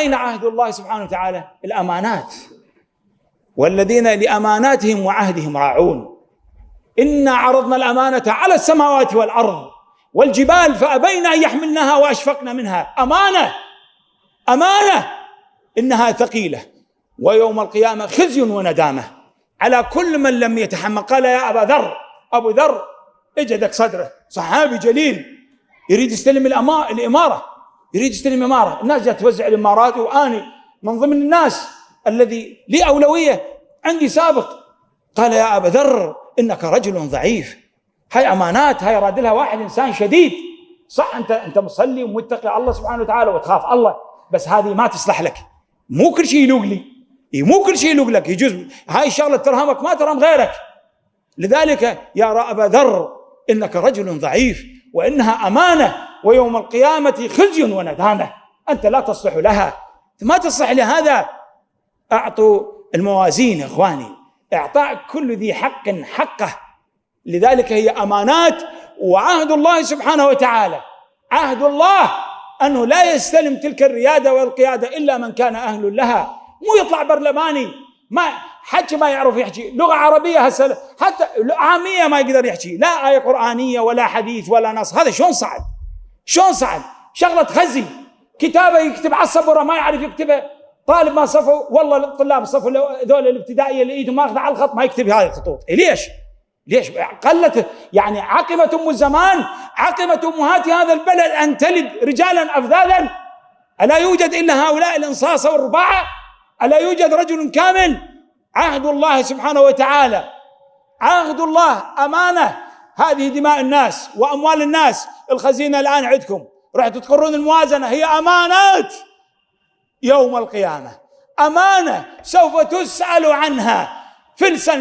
أين عهد الله سبحانه وتعالى؟ الأمانات. والذين لأماناتهم وعهدهم راعون. إنا عرضنا الأمانة على السماوات والأرض والجبال فأبين أن يحملنها وأشفقن منها. أمانة. أمانة. إنها ثقيلة. ويوم القيامة خزي وندامة. على كل من لم يتحمل. قال يا أبا ذر. أبو ذر اجدك صدره. صحابي جليل. يريد يستلم الإمارة. يريد يستلم إمارة الناس جات توزع الإمارات وأني من ضمن الناس الذي لي أولوية عندي سابق. قال يا أبا ذر إنك رجل ضعيف. هاي أمانات هاي راد لها واحد إنسان شديد. صح أنت أنت مصلي ومتقي الله سبحانه وتعالى وتخاف الله بس هذه ما تصلح لك. مو كل شيء يلوق لي. مو كل شيء يلوق لك. يجوز هاي الشغلة ترهمك ما ترهم غيرك. لذلك يا أبا ذر إنك رجل ضعيف وإنها أمانة. ويوم القيامة خزي وندامة. أنت لا تصلح لها. ما تصلح لهذا. أعطوا الموازين إخواني. إعطاء كل ذي حق حقه. لذلك هي أمانات وعهد الله سبحانه وتعالى. عهد الله أنه لا يستلم تلك الريادة والقيادة إلا من كان أهل لها. مو يطلع برلماني. ما حكي ما يعرف يحكي. لغة عربية هسه حتى عامية ما يقدر يحكي. لا آية قرآنية ولا حديث ولا نص. هذا شلون صعد شلون صعد شغلة خزي كتابة يكتب على السبورة ما يعرف يكتبها طالب ما صفوا والله الطلاب صفوا ذول الابتدائية اللي ايدهم ماخذة على الخط ما يكتب هذه الخطوط إيه ليش؟ ليش؟ قلت يعني عقبت أم الزمان عقبت أمهات هذا البلد أن تلد رجالا افذاذا ألا يوجد إلا هؤلاء الانصاصه والرباعة؟ ألا يوجد رجل كامل؟ عهد الله سبحانه وتعالى عهد الله أمانة هذه دماء الناس وأموال الناس. الخزينة الآن عندكم. راح تقرون الموازنة. هي امانات يوم القيامة. أمانة سوف تسأل عنها. فلسا